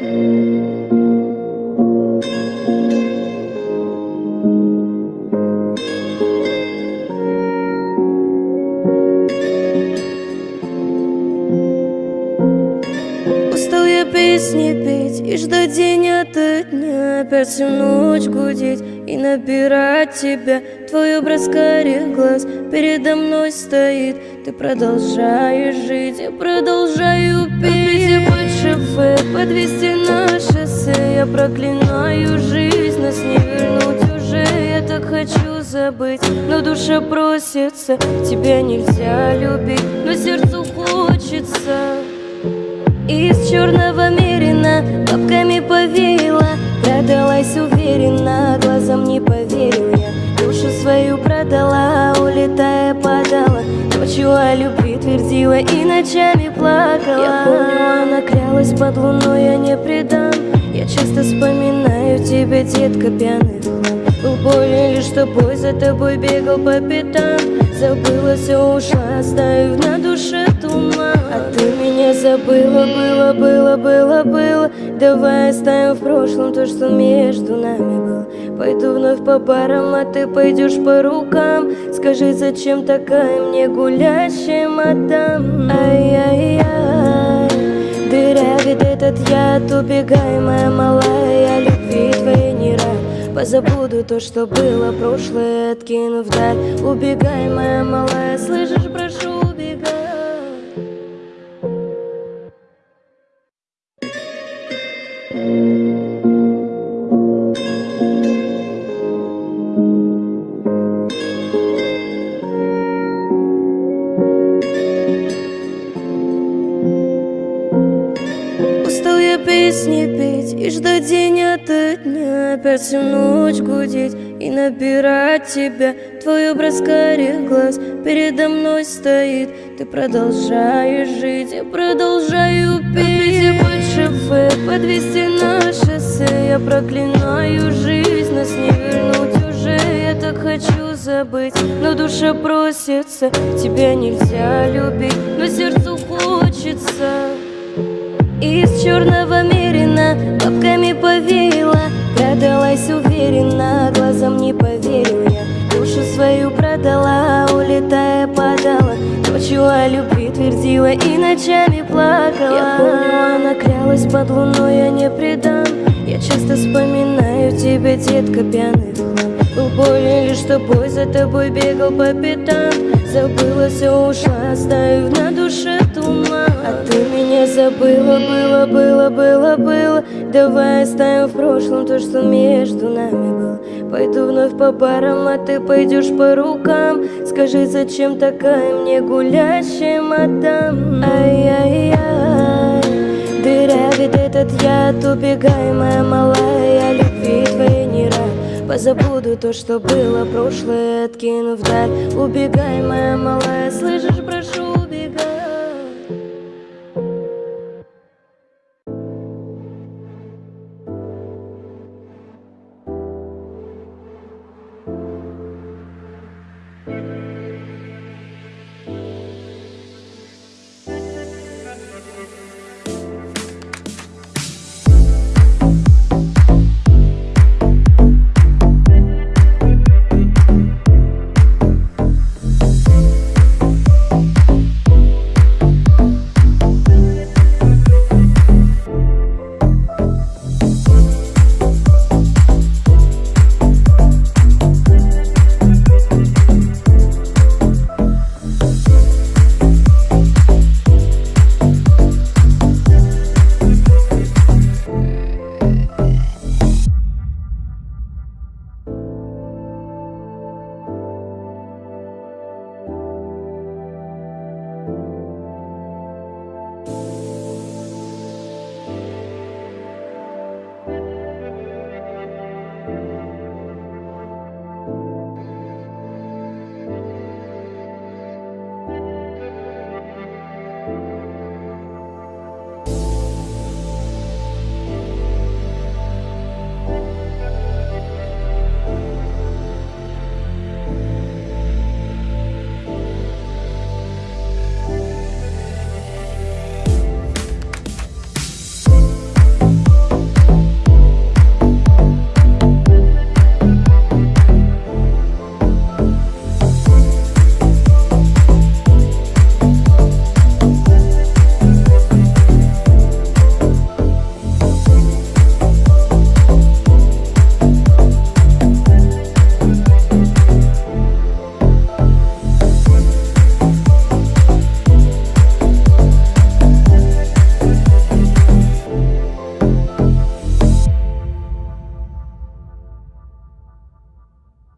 Устал я песни петь и ждать день ото дня. Опять всю ночь гудеть и набирать тебя. Твой образ карих глаз передо мной стоит. Ты продолжаешь жить, я продолжаю петь. Под шофе, подвести на шоссе Я проклинаю жизнь, нас не вернуть уже Я так хочу забыть, но душа просится Тебя нельзя любить, но сердцу хочется. Из черного мерина Бабками повеяла Продалась уверенно Глазам не поверил я. Душу свою продала Улетая подала. Ночью о любви твердила И ночами плакала. Я помню, она клялась под луной Я не предам Я часто пьяный хлам Был болен лишь тобой За тобой бегал по пятам. Забыла, все ушла Оставив на душе туман. А ты меня забыла, было, было, было, было. Давай оставим в прошлом то, что между нами было. Пойду вновь по барам, а ты пойдешь по рукам. Скажи, зачем такая мне гулящая мадам? Ай-яй-яй Дырявит этот яд, убегай, моя малая Я Позабуду то, что было прошлое, откину вдаль. Убегай, моя малая, слышишь, прошу, убегай песни петь и ждать день ото дня Опять всю ночь гудеть и набирать тебя. Твой образ карих глаз передо мной стоит. Ты продолжаешь жить, я продолжаю петь. Под шофе, подвести на шоссе Я проклинаю жизнь, нас не вернуть уже Я так хочу забыть, но душа просится Тебя нельзя любить, но сердцу хочется из черного Ночью о любви твердила И ночами плакала. Я помню, она клялась под луной Я не предам Я часто вспоминаю тебя, детка, пьяный хлам Был болен лишь тобой За тобой бегал по пятам. Забыла, все ушла Оставив на душе туман. А ты меня забыла, было, было, было, было Давай оставим в прошлом то, что между нами было Пойду вновь по барам, а ты пойдешь по рукам. Скажи, зачем такая мне гулящая мадам Ай-яй-яй Дырявит этот яд, убегай, моя малая любви твоей не рад. Позабуду то, что было прошлое, откину вдаль Убегай, моя малая, слышишь, прошу